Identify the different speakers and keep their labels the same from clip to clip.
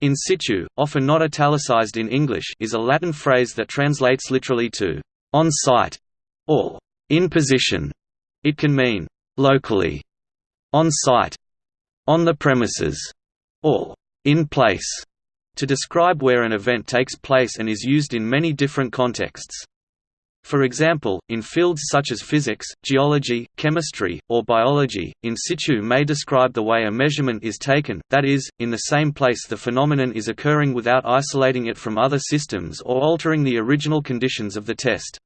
Speaker 1: In situ, often not italicized in English, is a Latin phrase that translates literally to on site or in position. It can mean locally, on site, on the premises, or in place to describe where an event takes place and is used in many different contexts. For example, in fields such as physics, geology, chemistry, or biology, in situ may describe the way a measurement is taken, that is, in the same place the phenomenon is occurring without isolating it from other systems or altering the original conditions of the test.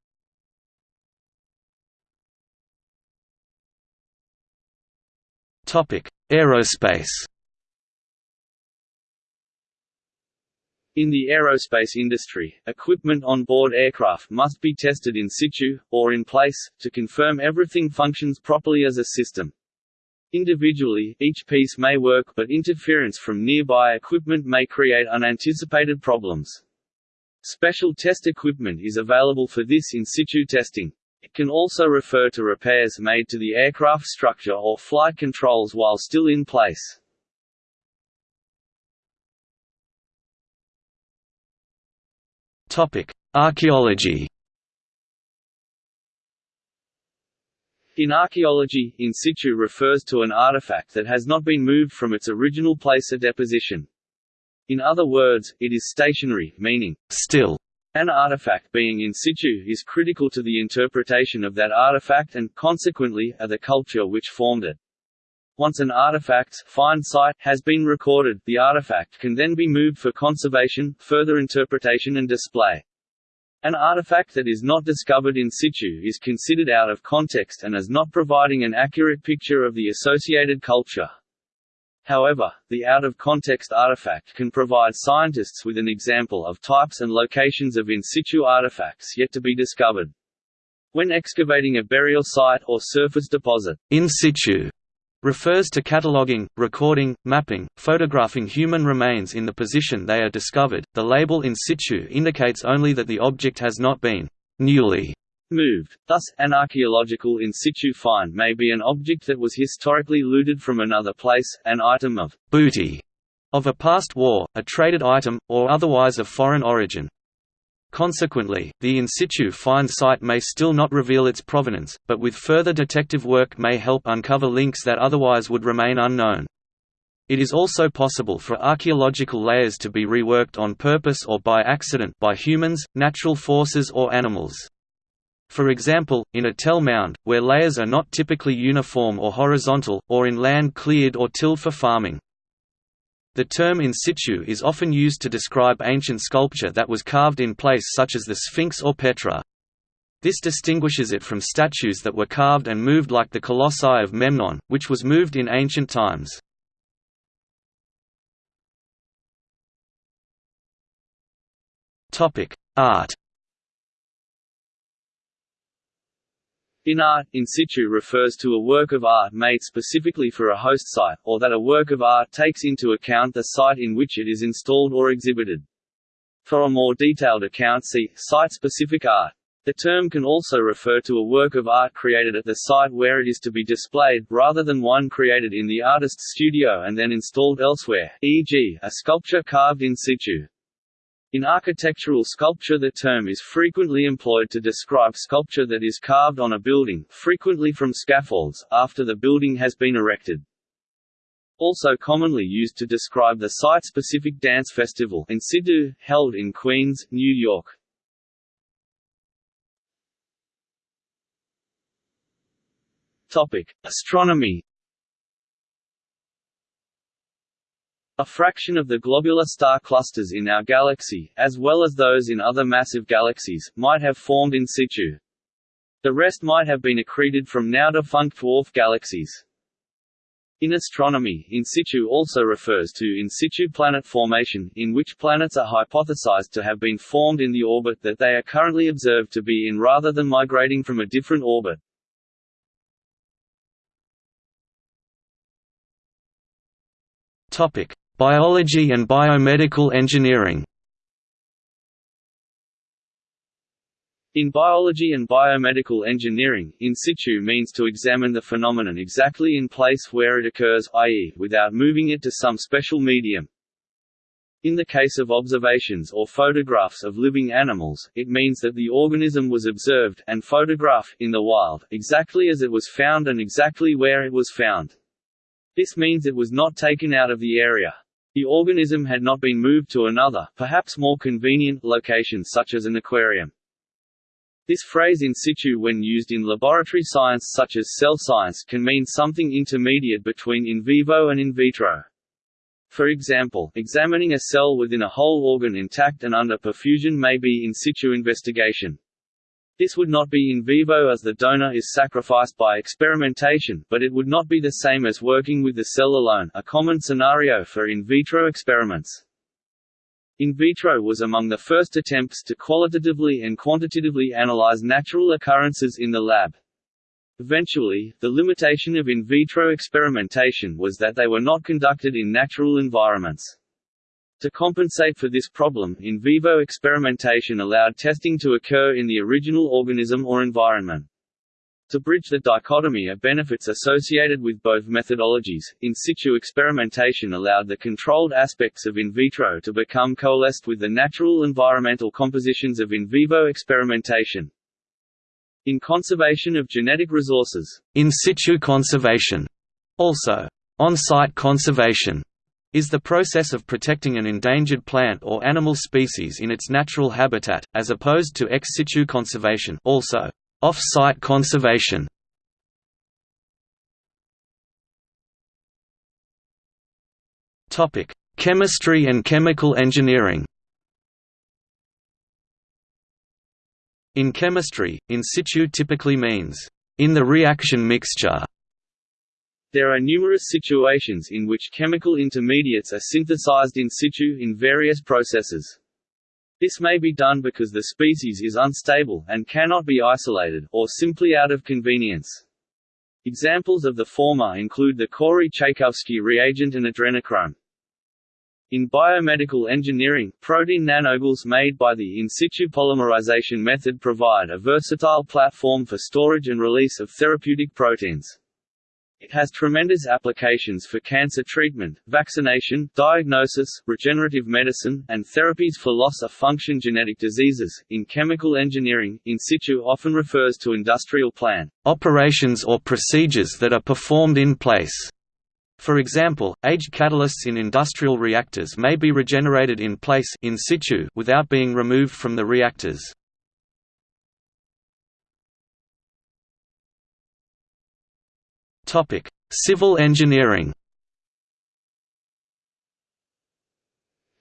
Speaker 1: Aerospace
Speaker 2: In the aerospace industry, equipment on board aircraft must be tested in situ, or in place, to confirm everything functions properly as a system. Individually, each piece may work but interference from nearby equipment may create unanticipated problems. Special test equipment is available for this in situ testing. It can also refer to repairs made to the aircraft structure or flight controls while still in place.
Speaker 1: Archaeology
Speaker 2: In archaeology, in situ refers to an artifact that has not been moved from its original place of deposition. In other words, it is stationary, meaning still. An artifact being in situ is critical to the interpretation of that artifact and, consequently, of the culture which formed it. Once an artifact's find site has been recorded, the artifact can then be moved for conservation, further interpretation and display. An artifact that is not discovered in situ is considered out of context and as not providing an accurate picture of the associated culture. However, the out-of-context artifact can provide scientists with an example of types and locations of in situ artifacts yet to be discovered. When excavating a burial site or surface deposit,
Speaker 1: in situ refers to cataloging, recording, mapping, photographing human remains in the position they are discovered. The label in situ indicates only that the object has not been newly
Speaker 2: moved. Thus, an archaeological in situ find may be an object that was historically looted from another place, an item of
Speaker 1: booty of a past war, a traded item, or otherwise of foreign origin. Consequently, the in situ find site may still not reveal its provenance, but with further detective work may help uncover links that otherwise would remain unknown. It is also possible for archaeological layers to be reworked on purpose or by accident by humans, natural forces or animals. For example, in a tell mound, where layers are not typically uniform or horizontal, or in land cleared or tilled for farming. The term in situ is often used to describe ancient sculpture that was carved in place such as the Sphinx or Petra. This distinguishes it from statues that were carved and moved like the Colossi of Memnon, which was moved in ancient times. Art
Speaker 2: In art, in situ refers to a work of art made specifically for a host site, or that a work of art takes into account the site in which it is installed or exhibited. For a more detailed account see, site-specific art. The term can also refer to a work of art created at the site where it is to be displayed, rather than one created in the artist's studio and then installed elsewhere, e.g., a sculpture carved in situ. In architectural sculpture the term is frequently employed to describe sculpture that is carved on a building, frequently from scaffolds, after the building has been erected. Also commonly used to describe the site-specific dance festival in held in Queens, New York. Topic: Astronomy A fraction of the globular star clusters in our galaxy, as well as those in other massive galaxies, might have formed in situ. The rest might have been accreted from now-defunct dwarf galaxies. In astronomy, in situ also refers to in situ planet formation, in which planets are hypothesized to have been formed in the orbit that they are currently observed to be in rather than migrating from a different orbit.
Speaker 1: Topic: Biology and biomedical engineering
Speaker 2: In biology and biomedical engineering, in situ means to examine the phenomenon exactly in place where it occurs, i.e., without moving it to some special medium. In the case of observations or photographs of living animals, it means that the organism was observed and photographed in the wild, exactly as it was found and exactly where it was found. This means it was not taken out of the area. The organism had not been moved to another, perhaps more convenient, location such as an aquarium. This phrase in situ when used in laboratory science such as cell science can mean something intermediate between in vivo and in vitro. For example, examining a cell within a whole organ intact and under perfusion may be in situ investigation. This would not be in vivo as the donor is sacrificed by experimentation, but it would not be the same as working with the cell alone a common scenario for in vitro experiments. In vitro was among the first attempts to qualitatively and quantitatively analyze natural occurrences in the lab. Eventually, the limitation of in vitro experimentation was that they were not conducted in natural environments. To compensate for this problem, in vivo experimentation allowed testing to occur in the original organism or environment. To bridge the dichotomy of benefits associated with both methodologies, in situ experimentation allowed the controlled aspects of in vitro to become coalesced with the natural environmental compositions of in vivo experimentation. In conservation of genetic resources,
Speaker 1: in situ conservation, also on-site conservation, is the process of protecting an endangered plant or animal species in its natural habitat, as opposed to ex situ conservation also off-site conservation. Chemistry and chemical engineering In chemistry, in situ typically means, in the reaction mixture.
Speaker 2: There are numerous situations in which chemical intermediates are synthesized in situ in various processes. This may be done because the species is unstable and cannot be isolated, or simply out of convenience. Examples of the former include the Corey-Chaykovsky reagent and adrenochrome. In biomedical engineering, protein nanogels made by the in situ polymerization method provide a versatile platform for storage and release of therapeutic proteins. It has tremendous applications for cancer treatment, vaccination, diagnosis, regenerative medicine, and therapies for loss of function genetic diseases. In chemical engineering, in situ often refers to industrial plan
Speaker 1: operations or procedures that are performed in place. For example, aged catalysts in industrial reactors may be regenerated in place in situ without being removed from the reactors. Topic: Civil engineering.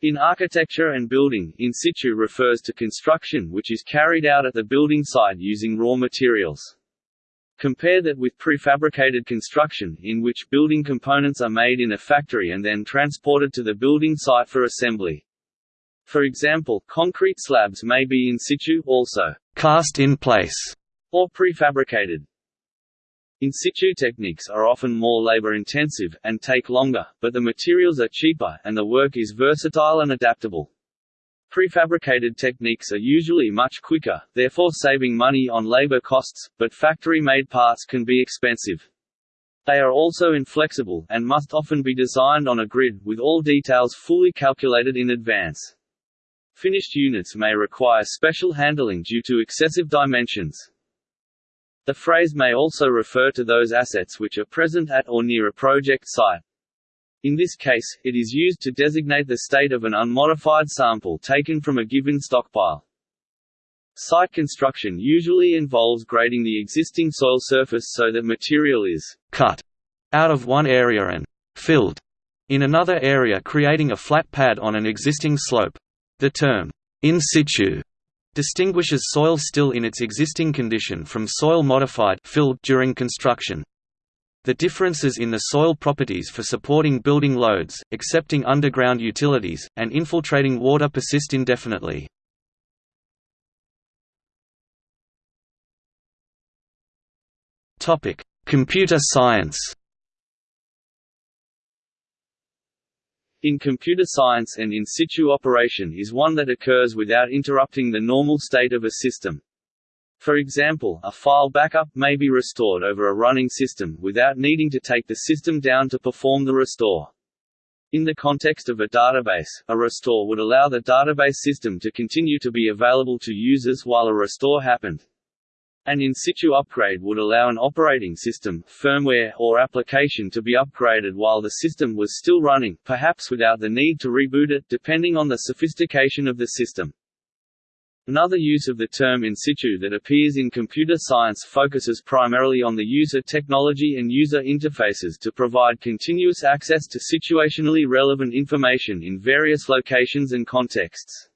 Speaker 2: In architecture and building, in situ refers to construction which is carried out at the building site using raw materials. Compare that with prefabricated construction, in which building components are made in a factory and then transported to the building site for assembly. For example, concrete slabs may be in situ also
Speaker 1: cast in place
Speaker 2: or prefabricated. In situ techniques are often more labor-intensive, and take longer, but the materials are cheaper, and the work is versatile and adaptable. Prefabricated techniques are usually much quicker, therefore saving money on labor costs, but factory-made parts can be expensive. They are also inflexible, and must often be designed on a grid, with all details fully calculated in advance. Finished units may require special handling due to excessive dimensions. The phrase may also refer to those assets which are present at or near a project site. In this case, it is used to designate the state of an unmodified sample taken from a given stockpile. Site construction usually involves grading the existing soil surface so that material is
Speaker 1: cut out of one area and filled in another area creating a flat pad on an existing slope. The term in situ distinguishes soil still in its existing condition from soil modified filled during construction. The differences in the soil properties for supporting building loads, accepting underground utilities, and infiltrating water persist indefinitely. Computer science
Speaker 2: In computer science an in situ operation is one that occurs without interrupting the normal state of a system. For example, a file backup may be restored over a running system, without needing to take the system down to perform the restore. In the context of a database, a restore would allow the database system to continue to be available to users while a restore happened. An in situ upgrade would allow an operating system, firmware, or application to be upgraded while the system was still running, perhaps without the need to reboot it, depending on the sophistication of the system. Another use of the term in situ that appears in computer science focuses primarily on the user technology and user interfaces to provide continuous access to situationally relevant information in various locations and contexts.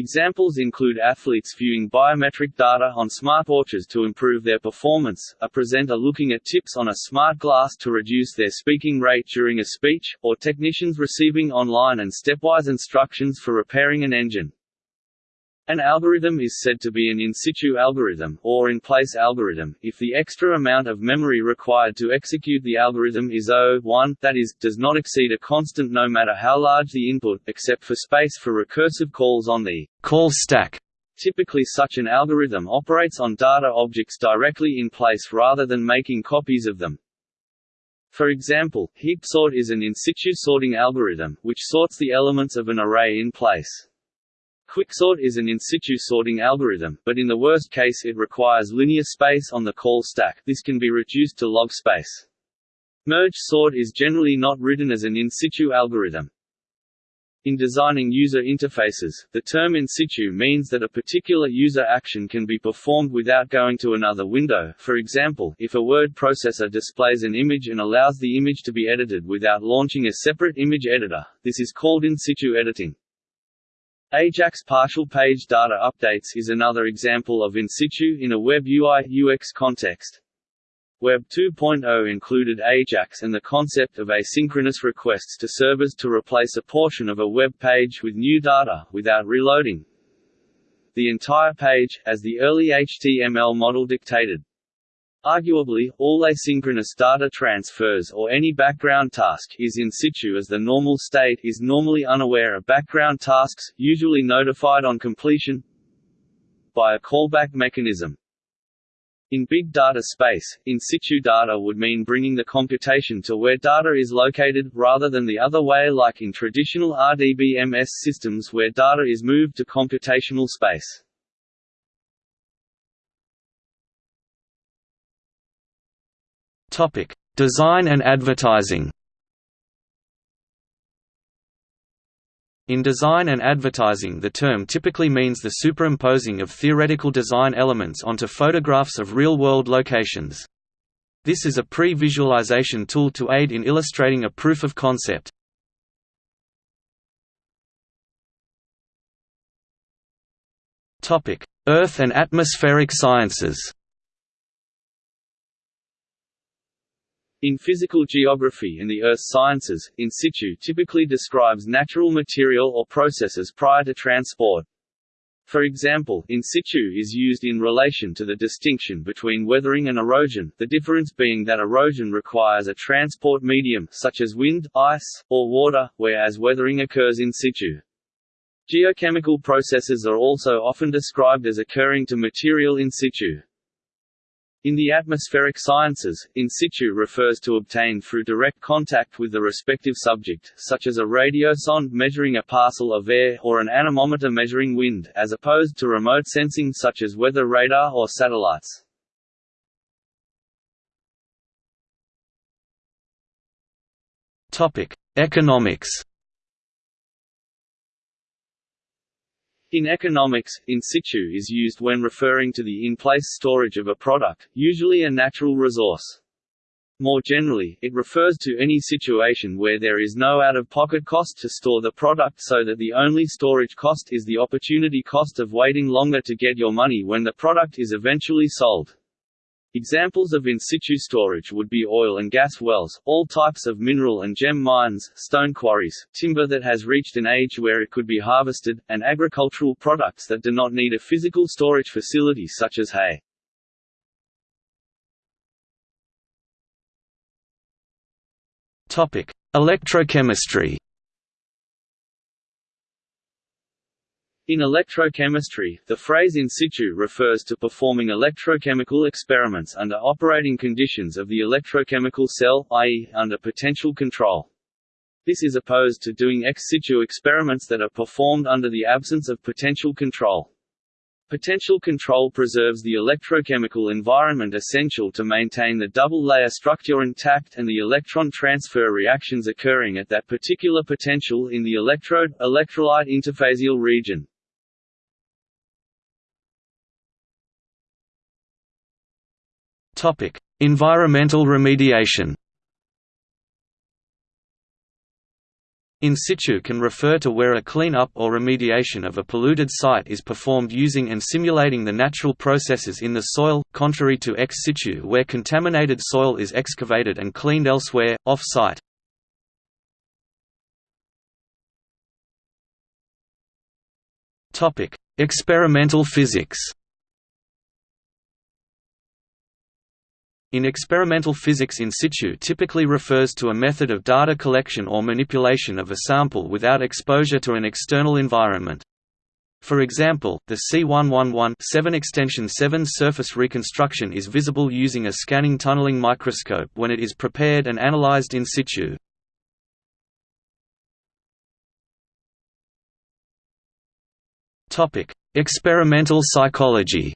Speaker 2: Examples include athletes viewing biometric data on smartwatches to improve their performance, a presenter looking at tips on a smart glass to reduce their speaking rate during a speech, or technicians receiving online and stepwise instructions for repairing an engine. An algorithm is said to be an in situ algorithm, or in-place algorithm, if the extra amount of memory required to execute the algorithm is O1, that is, does not exceed a constant no matter how large the input, except for space for recursive calls on the call stack. Typically such an algorithm operates on data objects directly in place rather than making copies of them. For example, heap sort is an in situ sorting algorithm, which sorts the elements of an array in place. Quicksort is an in-situ sorting algorithm, but in the worst case it requires linear space on the call stack this can be reduced to log space. Merge sort is generally not written as an in-situ algorithm. In designing user interfaces, the term in situ means that a particular user action can be performed without going to another window for example, if a word processor displays an image and allows the image to be edited without launching a separate image editor, this is called in situ editing. Ajax partial page data updates is another example of in situ in a web UI UX context. Web 2.0 included Ajax and the concept of asynchronous requests to servers to replace a portion of a web page with new data, without reloading the entire page, as the early HTML model dictated. Arguably, all asynchronous data transfers or any background task is in situ as the normal state is normally unaware of background tasks, usually notified on completion by a callback mechanism. In big data space, in situ data would mean bringing the computation to where data is located, rather than the other way like in traditional RDBMS systems where data is moved to computational space.
Speaker 1: Topic: Design and advertising. In design and advertising the term typically means the superimposing of theoretical design elements onto photographs of real-world locations. This is a pre-visualization tool to aid in illustrating a proof of concept. Earth and atmospheric sciences
Speaker 2: In physical geography and the earth sciences, in situ typically describes natural material or processes prior to transport. For example, in situ is used in relation to the distinction between weathering and erosion, the difference being that erosion requires a transport medium such as wind, ice, or water, whereas weathering occurs in situ. Geochemical processes are also often described as occurring to material in situ. In the atmospheric sciences, in situ refers to obtained through direct contact with the respective subject, such as a radiosonde measuring a parcel of air or an anemometer measuring wind, as opposed to remote sensing such as weather radar or satellites.
Speaker 1: Economics
Speaker 2: In economics, in situ is used when referring to the in-place storage of a product, usually a natural resource. More generally, it refers to any situation where there is no out-of-pocket cost to store the product so that the only storage cost is the opportunity cost of waiting longer to get your money when the product is eventually sold. Examples of in situ storage would be oil and gas wells, all types of mineral and gem mines, stone quarries, timber that has reached an age where it could be harvested, and agricultural products that do not need a physical storage facility such as hay.
Speaker 1: Electrochemistry
Speaker 2: In electrochemistry, the phrase in situ refers to performing electrochemical experiments under operating conditions of the electrochemical cell, i.e., under potential control. This is opposed to doing ex situ experiments that are performed under the absence of potential control. Potential control preserves the electrochemical environment essential to maintain the double-layer structure intact and the electron transfer reactions occurring at that particular potential in the electrode-electrolyte interfacial region.
Speaker 1: Environmental remediation In situ can refer to where a clean-up or remediation of a polluted site is performed using and simulating the natural processes in the soil, contrary to ex situ where contaminated soil is excavated and cleaned elsewhere, off-site. Experimental physics In experimental physics in situ typically refers to a method of data collection or manipulation of a sample without exposure to an external environment. For example, the C111 7 extension 7 surface reconstruction is visible using a scanning tunneling microscope when it is prepared and analyzed in situ. Experimental psychology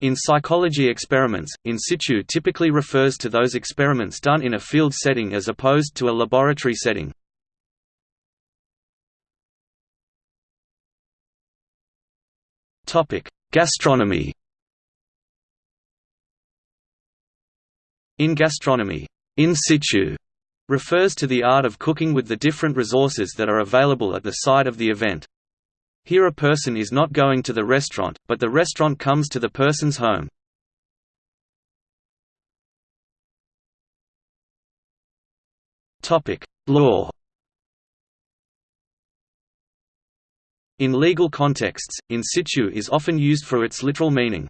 Speaker 1: In psychology experiments, in situ typically refers to those experiments done in a field setting as opposed to a laboratory setting. Gastronomy In gastronomy, in situ refers to the art of cooking with the different resources that are available at the site of the event. Here a person is not going to the restaurant, but the restaurant comes to the person's home. Law In legal contexts, in situ is often used for its literal meaning.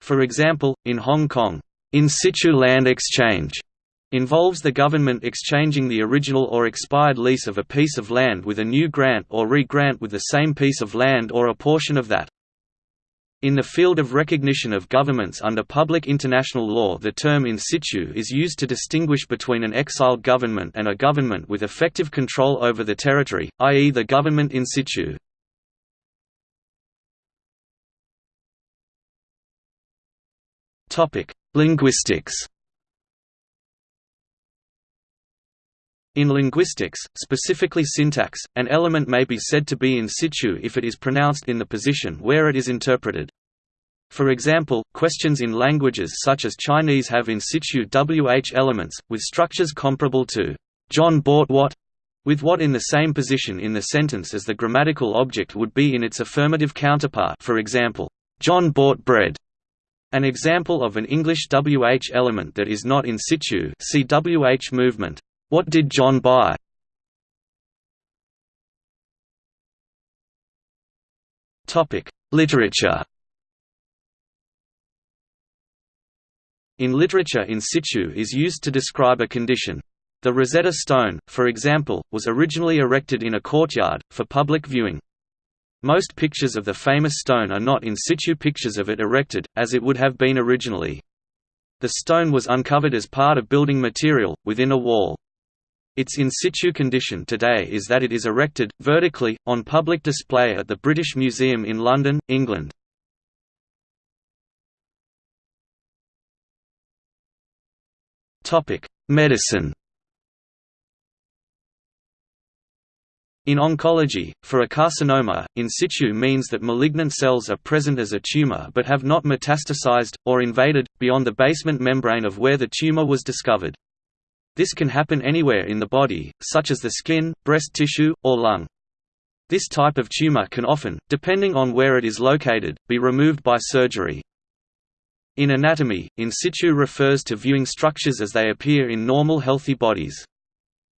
Speaker 1: For example, in Hong Kong, in situ land exchange involves the government exchanging the original or expired lease of a piece of land with a new grant or re-grant with the same piece of land or a portion of that. In the field of recognition of governments under public international law the term in situ is used to distinguish between an exiled government and a government with effective control over the territory, i.e. the government in situ. Linguistics In linguistics, specifically syntax, an element may be said to be in situ if it is pronounced in the position where it is interpreted. For example, questions in languages such as Chinese have in situ WH elements, with structures comparable to John bought what, with what in the same position in the sentence as the grammatical object would be in its affirmative counterpart for example, John bought bread. An example of an English WH element that is not in situ see WH movement. What did John buy? Literature In literature in situ is used to describe a condition. The Rosetta Stone, for example, was originally erected in a courtyard, for public viewing. Most pictures of the famous stone are not in situ pictures of it erected, as it would have been originally. The stone was uncovered as part of building material, within a wall. Its in situ condition today is that it is erected, vertically, on public display at the British Museum in London, England. Medicine In oncology, for a carcinoma, in situ means that malignant cells are present as a tumor but have not metastasized, or invaded, beyond the basement membrane of where the tumor was discovered. This can happen anywhere in the body, such as the skin, breast tissue, or lung. This type of tumor can often, depending on where it is located, be removed by surgery. In anatomy, in situ refers to viewing structures as they appear in normal healthy bodies.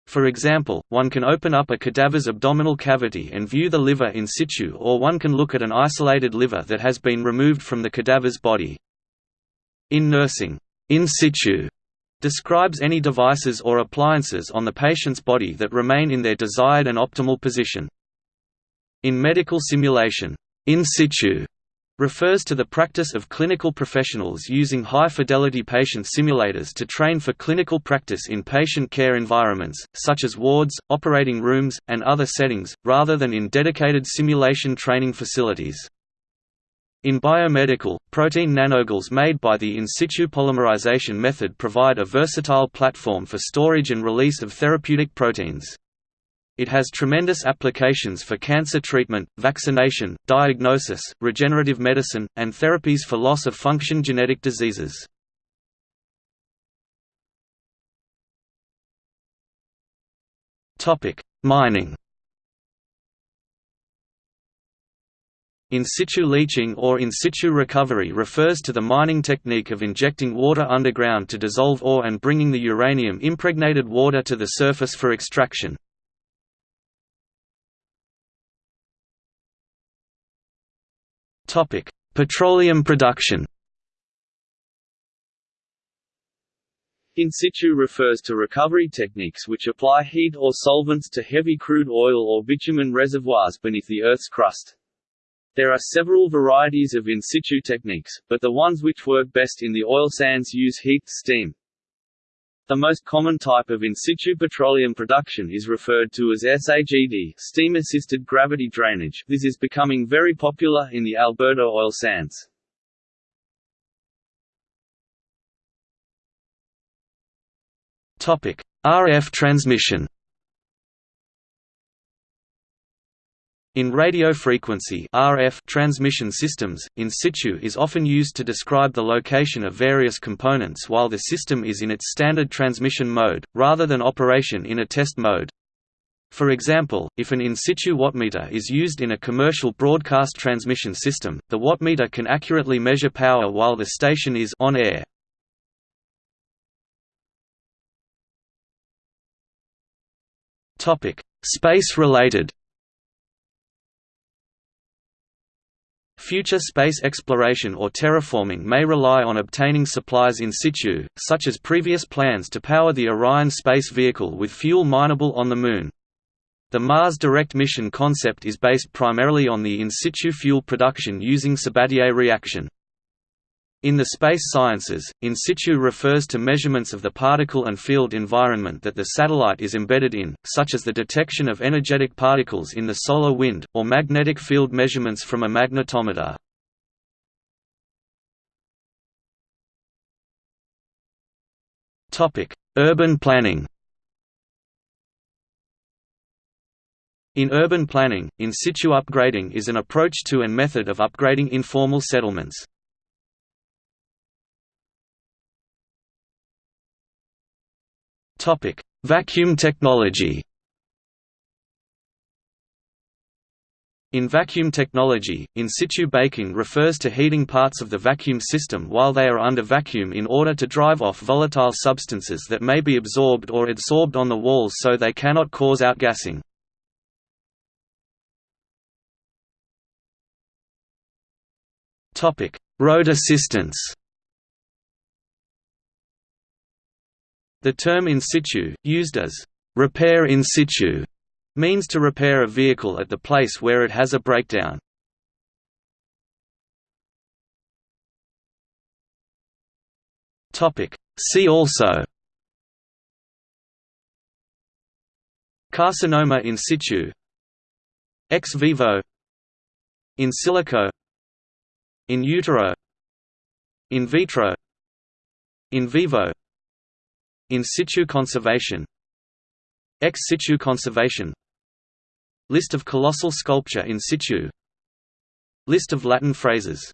Speaker 1: For example, one can open up a cadaver's abdominal cavity and view the liver in situ or one can look at an isolated liver that has been removed from the cadaver's body. In nursing, in situ describes any devices or appliances on the patient's body that remain in their desired and optimal position. In medical simulation, in situ refers to the practice of clinical professionals using high-fidelity patient simulators to train for clinical practice in patient care environments, such as wards, operating rooms, and other settings, rather than in dedicated simulation training facilities. In biomedical, protein nanogels made by the in situ polymerization method provide a versatile platform for storage and release of therapeutic proteins. It has tremendous applications for cancer treatment, vaccination, diagnosis, regenerative medicine, and therapies for loss-of-function genetic diseases. Mining In situ leaching or in situ recovery refers to the mining technique of injecting water underground to dissolve ore and bringing the uranium-impregnated water to the surface for extraction. Petroleum production.
Speaker 2: In situ refers to recovery techniques which apply heat or solvents to heavy crude oil or bitumen reservoirs beneath the Earth's crust. There are several varieties of in situ techniques, but the ones which work best in the oil sands use heat, steam, the most common type of in situ petroleum production is referred to as SAGD steam-assisted gravity drainage. This is becoming very popular in the Alberta oil sands.
Speaker 1: RF transmission In radio frequency RF transmission systems, in situ is often used to describe the location of various components while the system is in its standard transmission mode, rather than operation in a test mode. For example, if an in situ wattmeter is used in a commercial broadcast transmission system, the wattmeter can accurately measure power while the station is on air. Space-related Future space exploration or terraforming may rely on obtaining supplies in situ, such as previous plans to power the Orion space vehicle with fuel mineable on the Moon. The Mars Direct mission concept is based primarily on the in situ fuel production using Sabatier reaction. In the space sciences, in situ refers to measurements of the particle and field environment that the satellite is embedded in, such as the detection of energetic particles in the solar wind, or magnetic field measurements from a magnetometer. Urban planning In urban planning, in situ upgrading is an approach to and method of upgrading informal settlements. Topic: Vacuum technology. In vacuum technology, in situ baking refers to heating parts of the vacuum system while they are under vacuum in order to drive off volatile substances that may be absorbed or adsorbed on the walls so they cannot cause outgassing. Road assistance The term in situ, used as repair in situ, means to repair a vehicle at the place where it has a breakdown. See also Carcinoma in situ Ex vivo In silico In utero In vitro In vivo in situ conservation Ex situ conservation List of colossal sculpture in situ List of Latin phrases